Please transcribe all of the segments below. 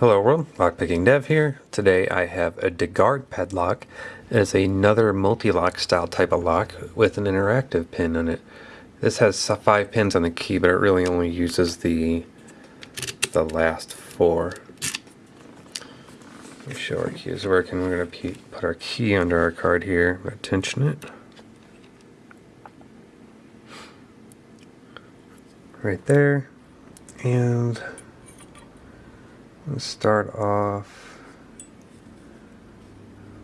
Hello world, Lockpicking Dev here. Today I have a DeGard padlock. It is another Mul-T-Lock style type of lock with an interactive pin on it. This has five pins on the key, but it really only uses the the last four. Let me show our key is working. We're going to put our key under our card here. Attention it. Right there. And let's start off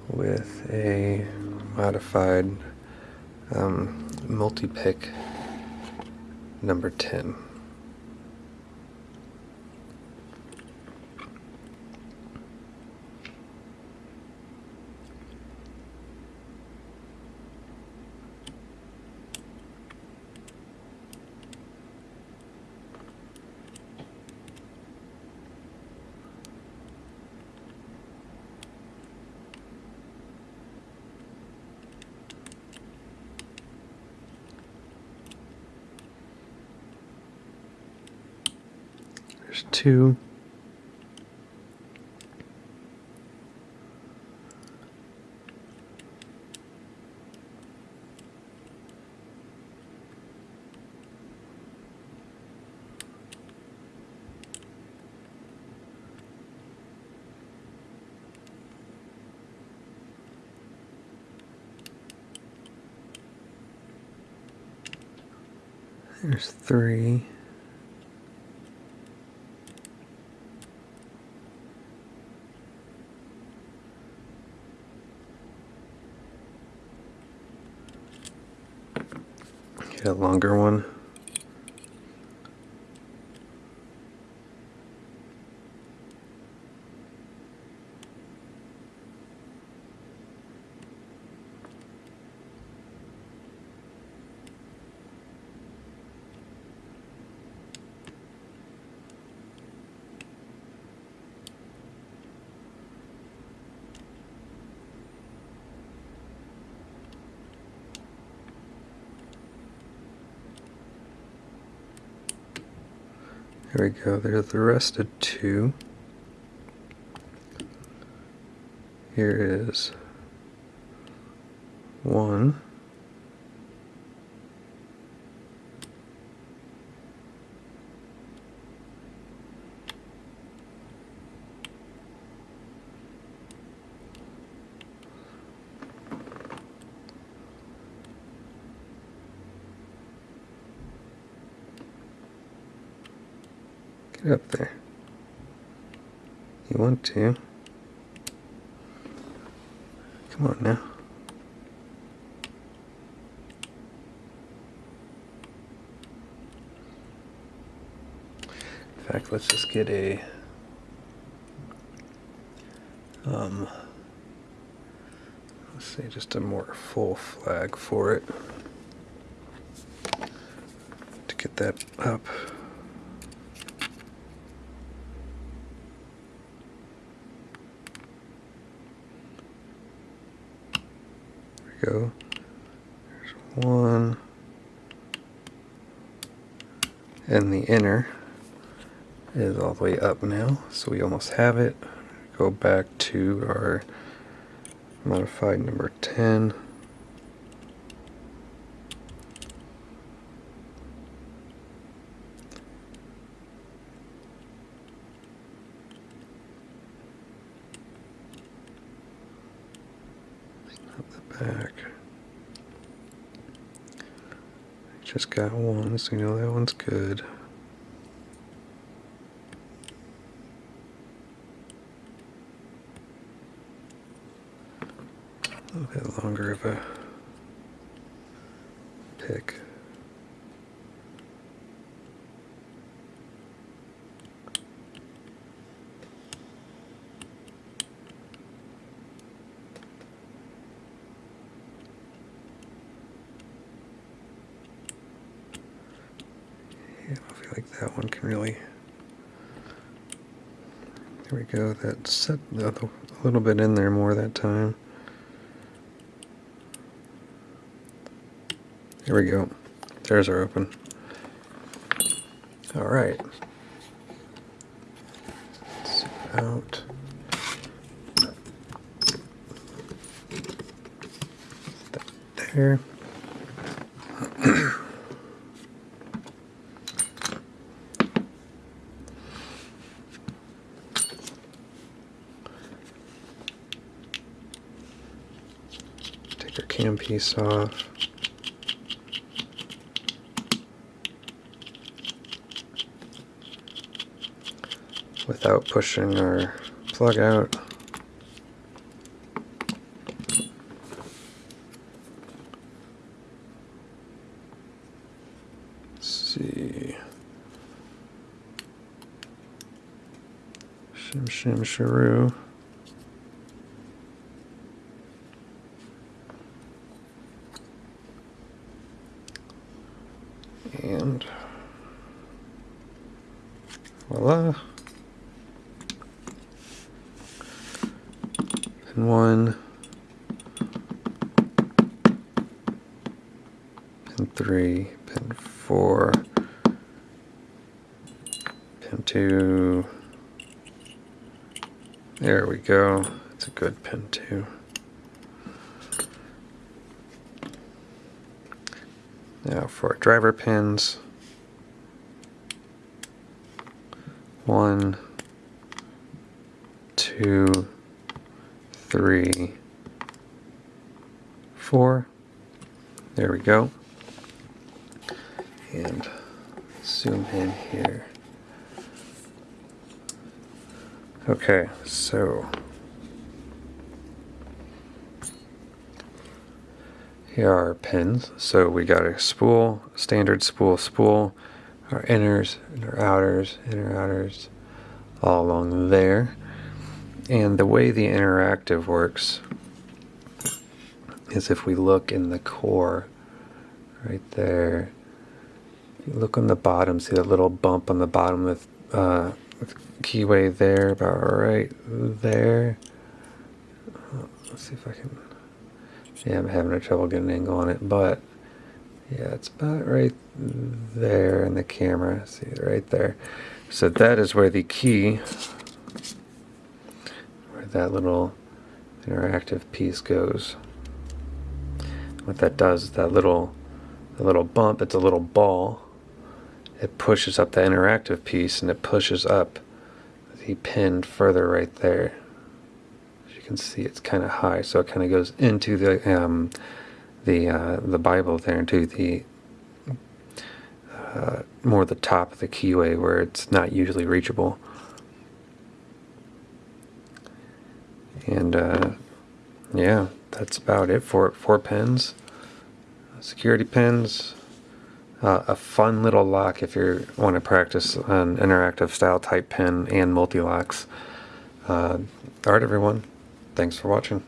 with a modified um, multi-pick number 10. There's two. There's three. Get a longer one. There we go, there's the rest of two. Here is one. Get up there. You want to. Come on now. In fact, let's just get a um let's say just a more full flag for it to get that up. Go. There's one. And the inner is all the way up now, so we almost have it. Go back to our modified number 10. the back. Just got one, so you know that one's good. A little bit longer of a pick. Like that one can really. There we go. That set a little bit in there more that time. There we go. There's our open. All right. out. There. Piece off. Without pushing our plug out. Let's see. Shim shim sharoo. And voila. Pin one. Pin three. Pin four. Pin two. There we go. It's a good pin two. Now for driver pins. One, two, three, four. There we go. And zoom in here. Okay, so Here are our pins. So we got a spool, standard spool, spool, our inners and our outers, inner outers, all along there. And the way the interactive works is if we look in the core, right there, you look on the bottom, see that little bump on the bottom with, uh, with keyway there, about right there. Let's see if I can yeah, I'm having a trouble getting an angle on it, but yeah, it's about right there in the camera. See right there. So that is where the key, where that little interactive piece goes. What that does is that little, the little bump, it's a little ball. It pushes up the interactive piece and it pushes up the pin further right there As you can see it's kind of high, so it kind of goes into the um, the uh, the Bible there, into the uh, more the top of the keyway where it's not usually reachable. And uh, yeah, that's about it for Four pins, security pins, uh, a fun little lock if you want to practice an interactive style type pin and Mul-T-Locks. Uh, all right, everyone. Thanks for watching.